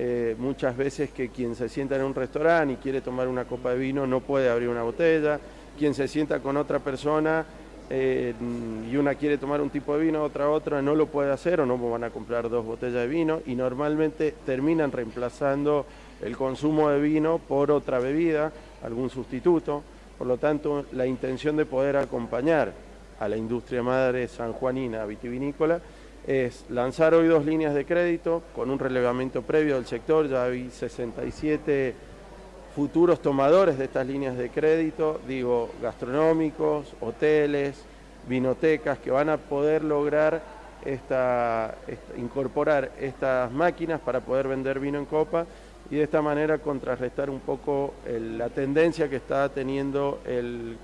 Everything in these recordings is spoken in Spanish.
eh, muchas veces que quien se sienta en un restaurante y quiere tomar una copa de vino no puede abrir una botella, quien se sienta con otra persona eh, y una quiere tomar un tipo de vino, otra otra, no lo puede hacer o no van a comprar dos botellas de vino y normalmente terminan reemplazando el consumo de vino por otra bebida, algún sustituto. Por lo tanto, la intención de poder acompañar a la industria madre sanjuanina vitivinícola es lanzar hoy dos líneas de crédito con un relevamiento previo del sector, ya hay 67 futuros tomadores de estas líneas de crédito, digo, gastronómicos, hoteles, vinotecas, que van a poder lograr incorporar estas máquinas para poder vender vino en copa y de esta manera contrarrestar un poco la tendencia que está teniendo el,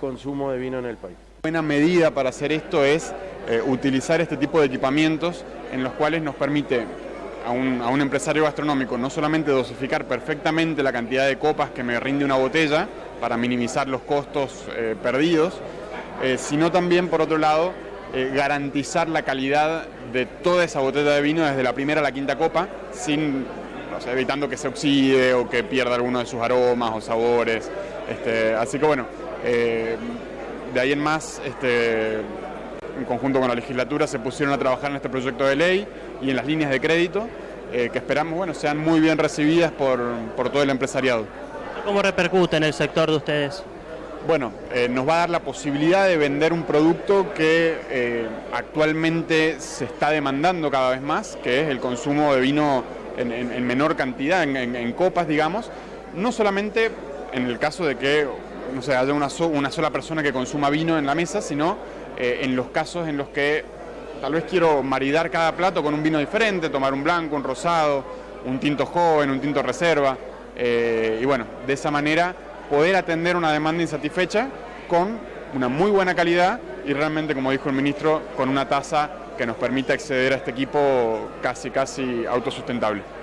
consumo de vino en el país. Buena medida para hacer esto es eh, utilizar este tipo de equipamientos en los cuales nos permite a un, empresario gastronómico no solamente dosificar perfectamente la cantidad de copas que me rinde una botella para minimizar los costos eh, perdidos, eh, sino también, por otro lado, garantizar la calidad de toda esa botella de vino desde la primera a la quinta copa, sin evitando que se oxide o que pierda alguno de sus aromas o sabores. Este, así que bueno, de ahí en más, este, en conjunto con la legislatura, se pusieron a trabajar en este proyecto de ley y en las líneas de crédito, eh, que esperamos bueno, sean muy bien recibidas por, todo el empresariado. ¿Cómo repercute en el sector de ustedes? Bueno, eh, nos va a dar la posibilidad de vender un producto que actualmente se está demandando cada vez más, que es el consumo de vino en, menor cantidad, en, copas, digamos, no solamente en el caso de que no sé, haya una, sola persona que consuma vino en la mesa, sino eh, en los casos en los que tal vez quiero maridar cada plato con un vino diferente, tomar un blanco, un rosado, un tinto joven, un tinto reserva, eh, y bueno, de esa manera poder atender una demanda insatisfecha con una muy buena calidad y realmente, como dijo el ministro, con una tasa que nos permita acceder a este equipo casi, casi autosustentable.